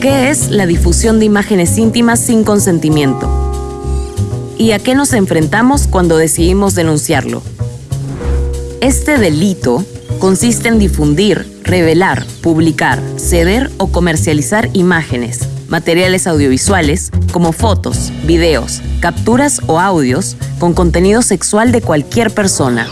¿Qué es la difusión de imágenes íntimas sin consentimiento? ¿Y a qué nos enfrentamos cuando decidimos denunciarlo? Este delito consiste en difundir, revelar, publicar, ceder o comercializar imágenes, materiales audiovisuales como fotos, videos, capturas o audios con contenido sexual de cualquier persona.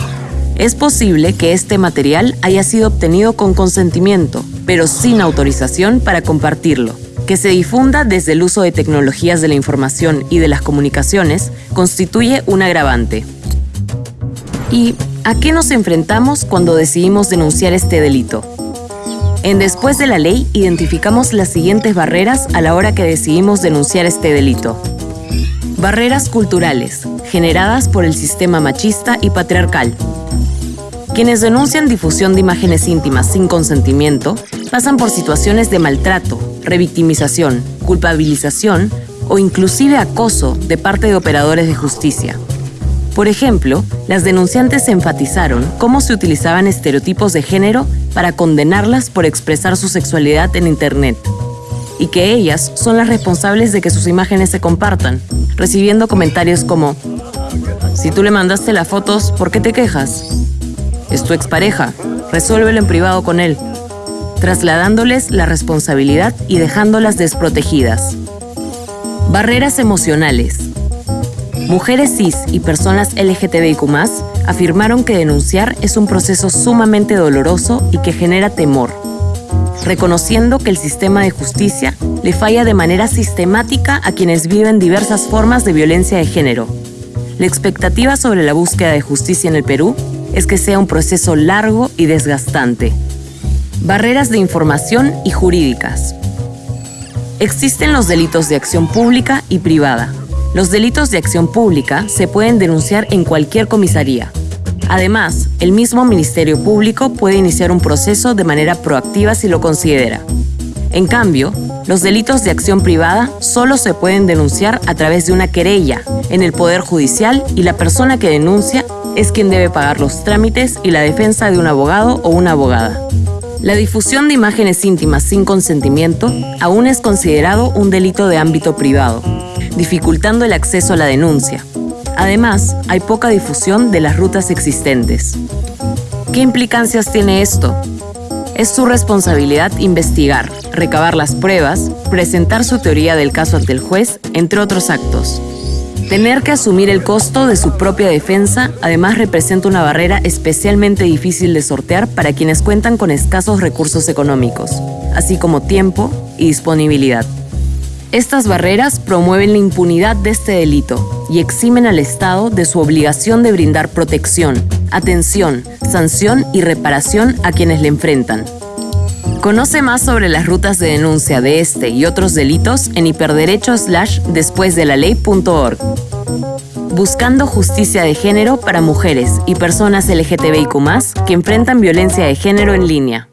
Es posible que este material haya sido obtenido con consentimiento, pero sin autorización para compartirlo. Que se difunda desde el uso de tecnologías de la información y de las comunicaciones constituye un agravante. ¿Y a qué nos enfrentamos cuando decidimos denunciar este delito? En Después de la Ley identificamos las siguientes barreras a la hora que decidimos denunciar este delito. Barreras culturales, generadas por el sistema machista y patriarcal, quienes denuncian difusión de imágenes íntimas sin consentimiento pasan por situaciones de maltrato, revictimización, culpabilización o inclusive acoso de parte de operadores de justicia. Por ejemplo, las denunciantes enfatizaron cómo se utilizaban estereotipos de género para condenarlas por expresar su sexualidad en Internet, y que ellas son las responsables de que sus imágenes se compartan, recibiendo comentarios como, si tú le mandaste las fotos, ¿por qué te quejas? Es tu expareja, resuélvelo en privado con él, trasladándoles la responsabilidad y dejándolas desprotegidas. Barreras emocionales. Mujeres cis y personas LGTBIQ afirmaron que denunciar es un proceso sumamente doloroso y que genera temor, reconociendo que el sistema de justicia le falla de manera sistemática a quienes viven diversas formas de violencia de género. La expectativa sobre la búsqueda de justicia en el Perú es que sea un proceso largo y desgastante. Barreras de información y jurídicas. Existen los delitos de acción pública y privada. Los delitos de acción pública se pueden denunciar en cualquier comisaría. Además, el mismo Ministerio Público puede iniciar un proceso de manera proactiva si lo considera. En cambio, los delitos de acción privada solo se pueden denunciar a través de una querella en el Poder Judicial y la persona que denuncia es quien debe pagar los trámites y la defensa de un abogado o una abogada. La difusión de imágenes íntimas sin consentimiento aún es considerado un delito de ámbito privado, dificultando el acceso a la denuncia. Además, hay poca difusión de las rutas existentes. ¿Qué implicancias tiene esto? Es su responsabilidad investigar, recabar las pruebas, presentar su teoría del caso ante el juez, entre otros actos. Tener que asumir el costo de su propia defensa además representa una barrera especialmente difícil de sortear para quienes cuentan con escasos recursos económicos, así como tiempo y disponibilidad. Estas barreras promueven la impunidad de este delito y eximen al Estado de su obligación de brindar protección, atención, sanción y reparación a quienes le enfrentan. Conoce más sobre las rutas de denuncia de este y otros delitos en hiperderecho slash después de la ley.org. Buscando justicia de género para mujeres y personas LGTBIQ que enfrentan violencia de género en línea.